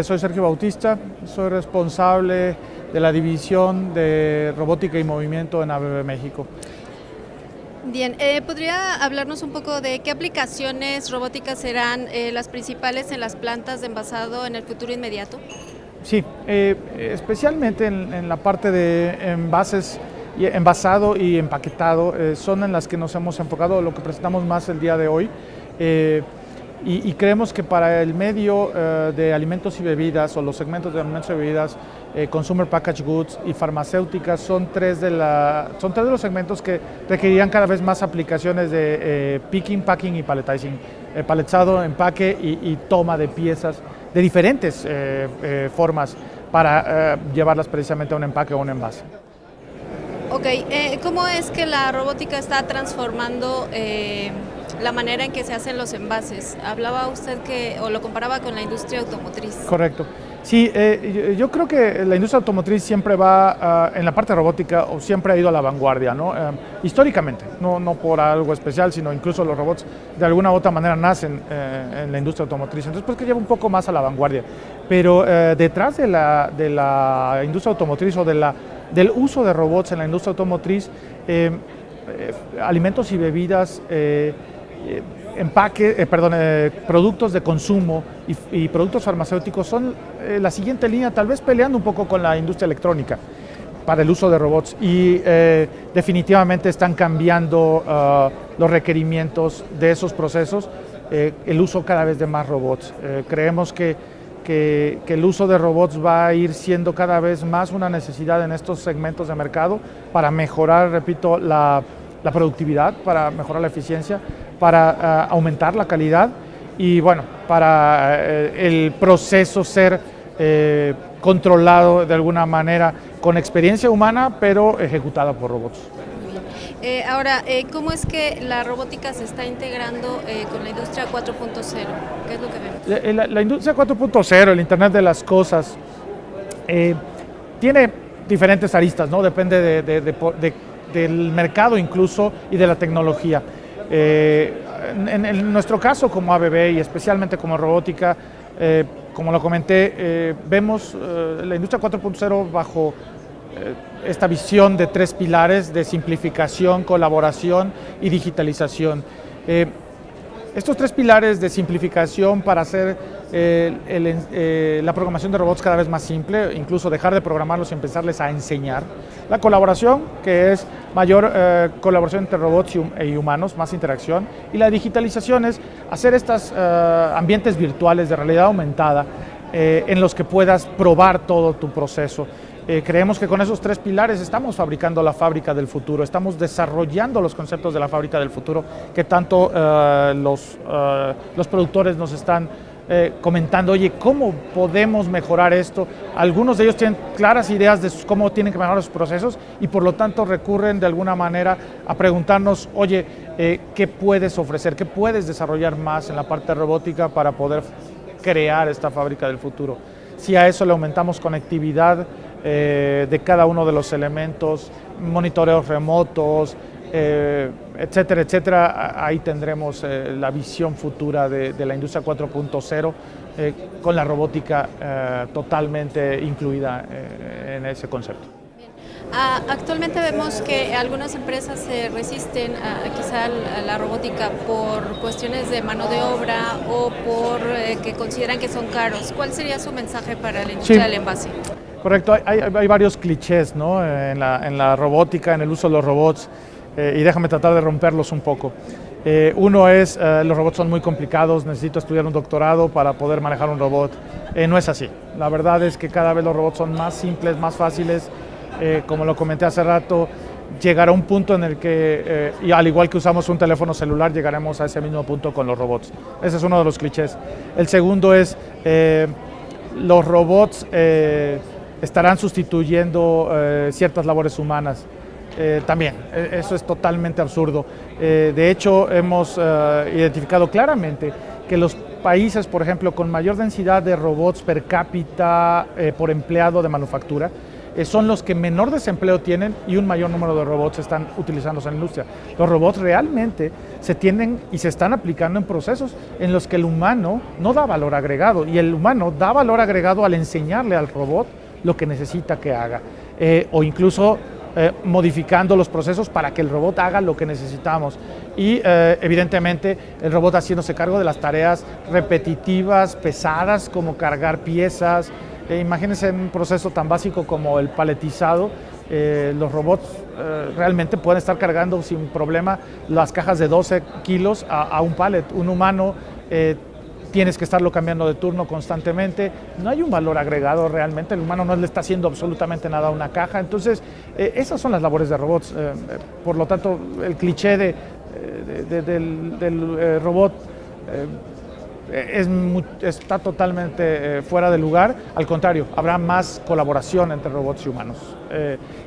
Eh, soy Sergio Bautista, soy responsable de la división de robótica y movimiento en ABB México. Bien, eh, ¿podría hablarnos un poco de qué aplicaciones robóticas serán eh, las principales en las plantas de envasado en el futuro inmediato? Sí, especialmente en, la parte de envases, envasado y empaquetado, son en las que nos hemos enfocado, lo que presentamos más el día de hoy. Y, creemos que para el medio eh, de alimentos y bebidas o los segmentos de alimentos y bebidas, eh, consumer package goods y farmacéuticas son tres, de la, son tres de los segmentos que requerirían cada vez más aplicaciones de eh, picking, packing y palletizing, paletizado, empaque y, toma de piezas de diferentes formas para llevarlas precisamente a un empaque o un envase. Ok, ¿cómo es que la robótica está transformando la manera en que se hacen los envases. Hablaba usted que, o lo comparaba con la industria automotriz. Correcto. Sí, eh, yo, creo que la industria automotriz siempre va ah, en la parte robótica o siempre ha ido a la vanguardia, ¿no? Eh, históricamente, no, no por algo especial, sino incluso los robots de alguna u otra manera nacen eh, en la industria automotriz, entonces pues que lleva un poco más a la vanguardia. Pero detrás de la, de la industria automotriz o de la, del uso de robots en la industria automotriz, alimentos y bebidas eh, empaque, eh, perdón, eh, productos de consumo y, productos farmacéuticos son la siguiente línea, tal vez peleando un poco con la industria electrónica para el uso de robots y definitivamente están cambiando ah, los requerimientos de esos procesos, el uso cada vez de más robots. creemos que, que, el uso de robots va a ir siendo cada vez más una necesidad en estos segmentos de mercado para mejorar, repito, la, la productividad, para mejorar la eficiencia, para eh, aumentar la calidad y bueno, para eh, el proceso ser eh, controlado de alguna manera con experiencia humana, pero ejecutada por robots. ahora, ¿cómo es que la robótica se está integrando con la industria 4.0? ¿Qué es lo que vemos? La, industria 4.0, el Internet de las Cosas, tiene diferentes aristas, ¿no? Depende del mercado incluso y de la tecnología. Eh, en, nuestro caso como ABB y especialmente como robótica, eh, como lo comenté, eh, vemos la industria 4.0 bajo esta visión de tres pilares de simplificación, colaboración y digitalización. Estos tres pilares de simplificación para hacer eh, eh, la programación de robots cada vez más simple, incluso dejar de programarlos y empezarles a enseñar. La colaboración, que es mayor eh, colaboración entre robots y, humanos, más interacción. Y la digitalización es hacer estos ambientes virtuales de realidad aumentada en los que puedas probar todo tu proceso. Eh, creemos que con esos tres pilares estamos fabricando la fábrica del futuro, estamos desarrollando los conceptos de la fábrica del futuro que tanto eh, los, eh, los productores nos están comentando, oye, ¿cómo podemos mejorar esto? Algunos de ellos tienen claras ideas de cómo tienen que mejorar sus procesos y por lo tanto recurren de alguna manera a preguntarnos, oye, ¿qué puedes ofrecer? ¿Qué puedes desarrollar más en la parte robótica para poder crear esta fábrica del futuro? Si a eso le aumentamos conectividad, eh, de cada uno de los elementos, monitoreos remotos, eh, etcétera, etcétera. Ahí tendremos eh, la visión futura de, la industria 4.0 con la robótica totalmente incluida en ese concepto. Ah, actualmente vemos que algunas empresas se resisten a, quizá a la robótica por cuestiones de mano de obra o por que consideran que son caros. ¿Cuál sería su mensaje para la industria del envase? Correcto, hay, varios clichés ¿no? en, la, robótica, en el uso de los robots, eh, y déjame tratar de romperlos un poco. Eh, uno es, eh, los robots son muy complicados, necesito estudiar un doctorado para poder manejar un robot. no es así. La verdad es que cada vez los robots son más simples, más fáciles. como lo comenté hace rato, llegará un punto en el que, y al igual que usamos un teléfono celular, llegaremos a ese mismo punto con los robots. Ese es uno de los clichés. El segundo es, los robots estarán sustituyendo eh, ciertas labores humanas. Eh, también, e, eso es totalmente absurdo. Eh, de hecho, hemos identificado claramente que los países, por ejemplo, con mayor densidad de robots per cápita por empleado de manufactura, eh, son los que menor desempleo tienen y un mayor número de robots están utilizándose en la industria. Los robots realmente se tienen y se están aplicando en procesos en los que el humano no da valor agregado y el humano da valor agregado al enseñarle al robot lo que necesita que haga eh, o incluso eh, modificando los procesos para que el robot haga lo que necesitamos. Y eh, evidentemente el robot haciéndose cargo de las tareas repetitivas, pesadas, como cargar piezas. Eh, imagínense un proceso tan básico como el paletizado. los robots realmente pueden estar cargando sin problema las cajas de 12 kilos a, un pallet. Un humano tienes que estarlo cambiando de turno constantemente, no hay un valor agregado realmente, el humano no le está haciendo absolutamente nada a una caja, entonces eh, esas son las labores de robots, eh, eh, por lo tanto el cliché de, del, robot es, está totalmente fuera de lugar, al contrario, habrá más colaboración entre robots y humanos.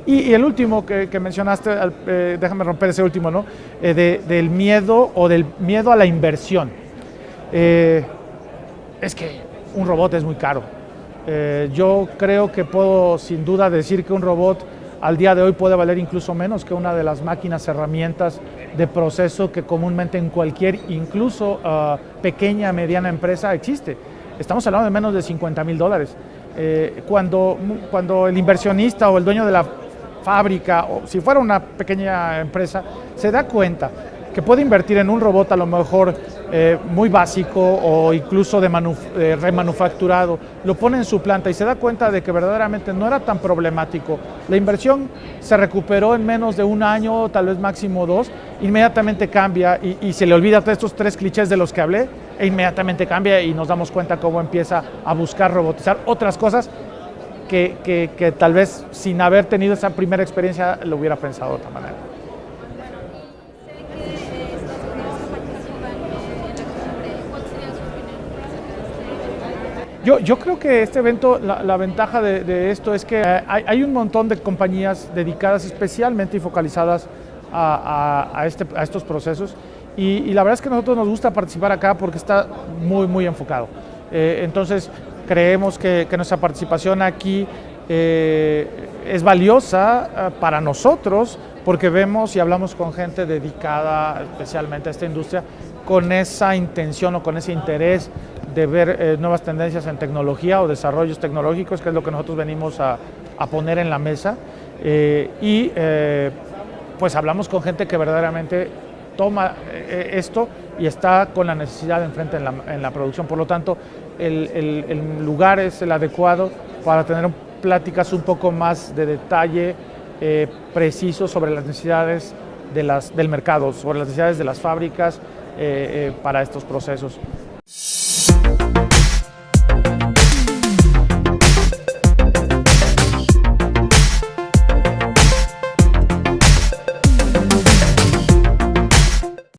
Y, el último que, mencionaste, déjame romper ese último, ¿no? del miedo o del miedo a la inversión. Eh, es que un robot es muy caro. Eh, yo creo que puedo sin duda decir que un robot al día de hoy puede valer incluso menos que una de las máquinas, herramientas de proceso que comúnmente en cualquier, incluso uh, pequeña, mediana empresa existe. Estamos hablando de menos de 50 mil dólares. Eh, cuando, cuando el inversionista o el dueño de la fábrica, o si fuera una pequeña empresa, se da cuenta que puede invertir en un robot a lo mejor eh, muy básico o incluso de eh, remanufacturado, lo pone en su planta y se da cuenta de que verdaderamente no era tan problemático. La inversión se recuperó en menos de un año, tal vez máximo dos, inmediatamente cambia y, se le olvida estos tres clichés de los que hablé e inmediatamente cambia y nos damos cuenta cómo empieza a buscar robotizar otras cosas que, que tal vez sin haber tenido esa primera experiencia lo hubiera pensado de otra manera. Yo, creo que este evento, la, ventaja de, esto es que eh, hay, un montón de compañías dedicadas especialmente y focalizadas a, este, estos procesos y, la verdad es que a nosotros nos gusta participar acá porque está muy, muy enfocado. Eh, entonces, creemos que, nuestra participación aquí eh, es valiosa para nosotros porque vemos y hablamos con gente dedicada especialmente a esta industria con esa intención o con ese interés de ver eh, nuevas tendencias en tecnología o desarrollos tecnológicos, que es lo que nosotros venimos a, poner en la mesa. Eh, y eh, pues hablamos con gente que verdaderamente toma esto y está con la necesidad enfrente en la, en la producción. Por lo tanto, el, el, lugar es el adecuado para tener pláticas un poco más de detalle preciso sobre las necesidades de las, del mercado, sobre las necesidades de las fábricas para estos procesos.